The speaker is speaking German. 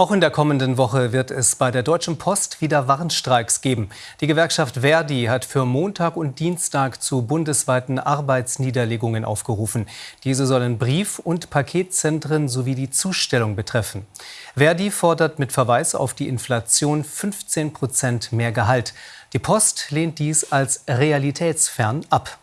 Auch in der kommenden Woche wird es bei der Deutschen Post wieder Warnstreiks geben. Die Gewerkschaft Verdi hat für Montag und Dienstag zu bundesweiten Arbeitsniederlegungen aufgerufen. Diese sollen Brief- und Paketzentren sowie die Zustellung betreffen. Verdi fordert mit Verweis auf die Inflation 15 Prozent mehr Gehalt. Die Post lehnt dies als realitätsfern ab.